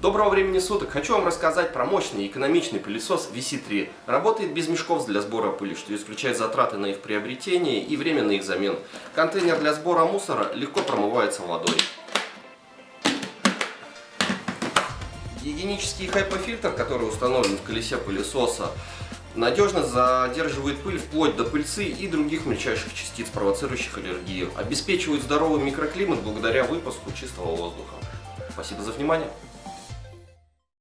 Доброго времени суток! Хочу вам рассказать про мощный и экономичный пылесос VC3. Работает без мешков для сбора пыли, что исключает затраты на их приобретение и время на их замену. Контейнер для сбора мусора легко промывается водой. Гигиенический хайпофильтр, который установлен в колесе пылесоса, надежно задерживает пыль вплоть до пыльцы и других мельчайших частиц, провоцирующих аллергию. Обеспечивает здоровый микроклимат благодаря выпуску чистого воздуха. Спасибо за внимание.